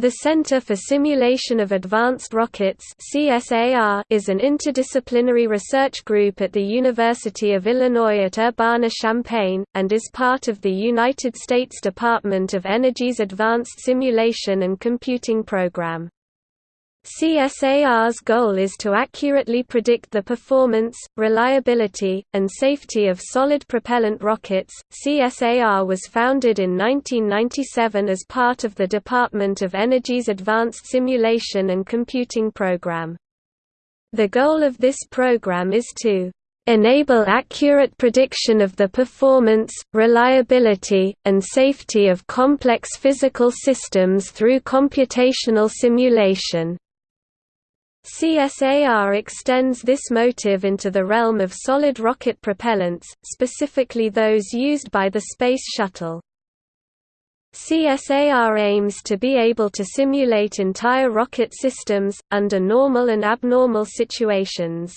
The Center for Simulation of Advanced Rockets CSAR is an interdisciplinary research group at the University of Illinois at Urbana-Champaign, and is part of the United States Department of Energy's Advanced Simulation and Computing Program. CSAR's goal is to accurately predict the performance, reliability, and safety of solid propellant rockets. CSAR was founded in 1997 as part of the Department of Energy's Advanced Simulation and Computing Program. The goal of this program is to enable accurate prediction of the performance, reliability, and safety of complex physical systems through computational simulation. CSAR extends this motive into the realm of solid rocket propellants, specifically those used by the Space Shuttle. CSAR aims to be able to simulate entire rocket systems, under normal and abnormal situations.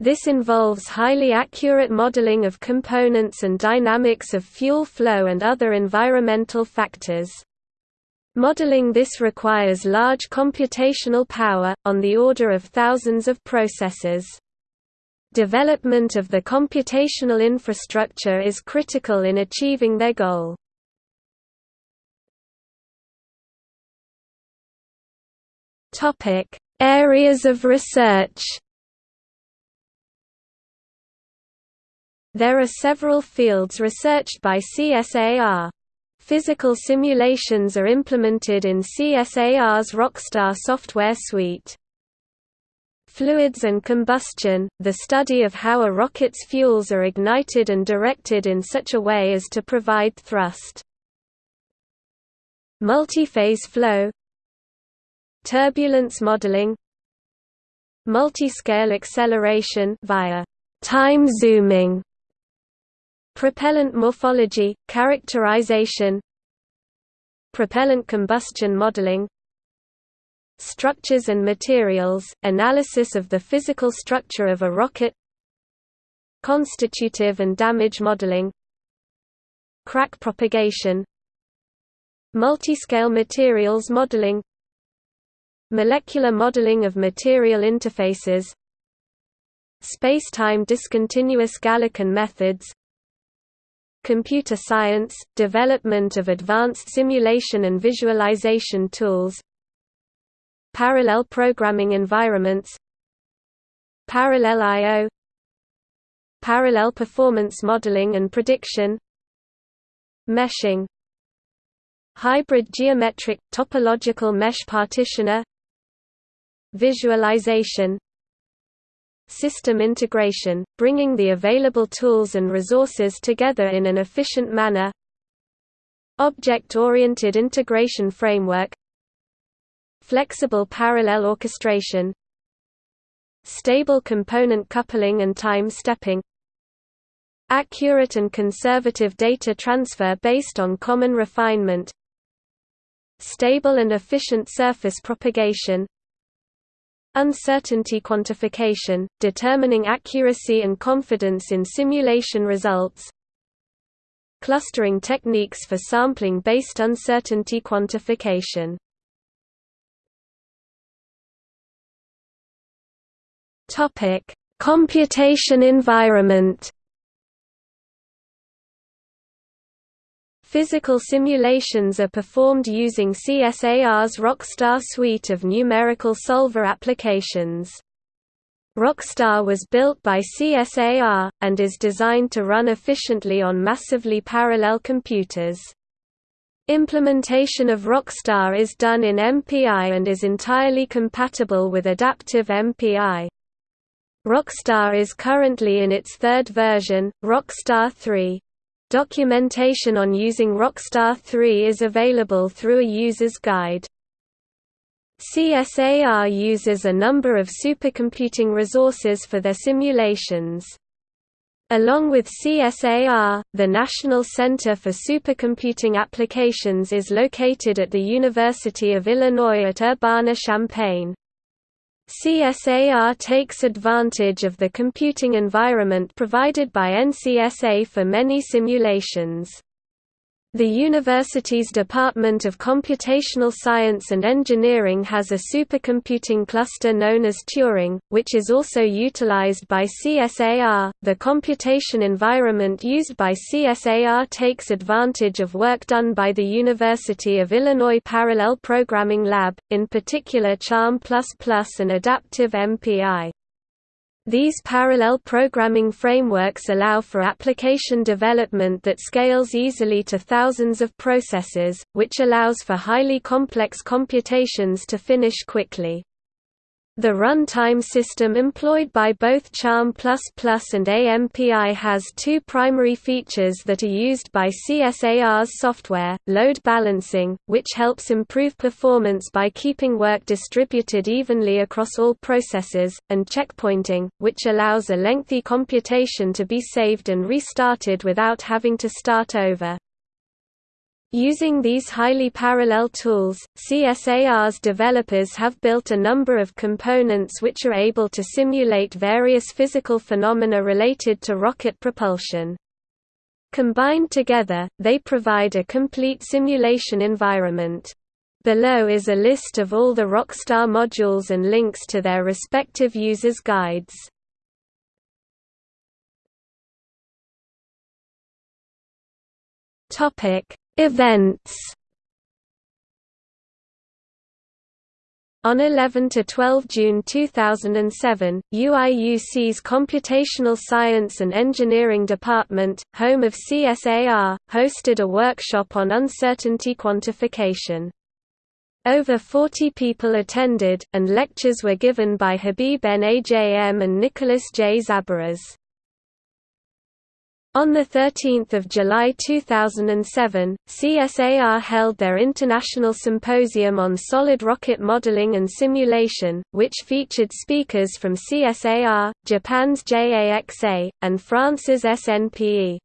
This involves highly accurate modeling of components and dynamics of fuel flow and other environmental factors. Modeling this requires large computational power, on the order of thousands of processors. Development of the computational infrastructure is critical in achieving their goal. Areas of research There are several fields researched by CSAR. Physical simulations are implemented in CSAR's Rocstar software suite. Fluids and combustion, the study of how a rocket's fuels are ignited and directed in such a way as to provide thrust. Multiphase flow Turbulence modeling Multiscale acceleration via time zooming Propellant morphology, characterization Propellant combustion modeling Structures and materials, analysis of the physical structure of a rocket Constitutive and damage modeling Crack propagation Multiscale materials modeling Molecular modeling of material interfaces Space-time discontinuous Galerkin methods computer science, development of advanced simulation and visualization tools parallel programming environments parallel I.O. parallel performance modeling and prediction meshing hybrid geometric, topological mesh partitioner visualization System integration, bringing the available tools and resources together in an efficient manner. Object-oriented integration framework. Flexible parallel orchestration. Stable component coupling and time stepping. Accurate and conservative data transfer based on common refinement. Stable and efficient surface propagation Uncertainty quantification, determining accuracy and confidence in simulation results. Clustering techniques for sampling-based uncertainty quantification. Computation environment Physical simulations are performed using CSAR's Rocstar suite of numerical solver applications. Rocstar was built by CSAR, and is designed to run efficiently on massively parallel computers. Implementation of Rocstar is done in MPI and is entirely compatible with adaptive MPI. Rocstar is currently in its third version, Rocstar 3. Documentation on using Rocstar 3 is available through a user's guide. CSAR uses a number of supercomputing resources for their simulations. Along with CSAR, the National Center for Supercomputing Applications is located at the University of Illinois at Urbana-Champaign. CSAR takes advantage of the computing environment provided by NCSA for many simulations. The university's Department of Computational Science and Engineering has a supercomputing cluster known as Turing, which is also utilized by CSAR. The computation environment used by CSAR takes advantage of work done by the University of Illinois Parallel Programming Lab, in particular CHARM++ and Adaptive MPI. These parallel programming frameworks allow for application development that scales easily to thousands of processes, which allows for highly complex computations to finish quickly. The runtime system employed by both CHARM++ and AMPI has two primary features that are used by CSAR's software, load balancing, which helps improve performance by keeping work distributed evenly across all processes, and checkpointing, which allows a lengthy computation to be saved and restarted without having to start over. Using these highly parallel tools, CSAR's developers have built a number of components which are able to simulate various physical phenomena related to rocket propulsion. Combined together, they provide a complete simulation environment. Below is a list of all the Rocstar modules and links to their respective users' guides. Topic Events On 11–12 June 2007, UIUC's Computational Science and Engineering Department, home of CSAR, hosted a workshop on uncertainty quantification. Over 40 people attended, and lectures were given by Habib N. Najm and Nicholas J. Zabaras. On 13 July 2007, CSAR held their International Symposium on Solid Rocket Modeling and Simulation, which featured speakers from CSAR, Japan's JAXA, and France's SNPE.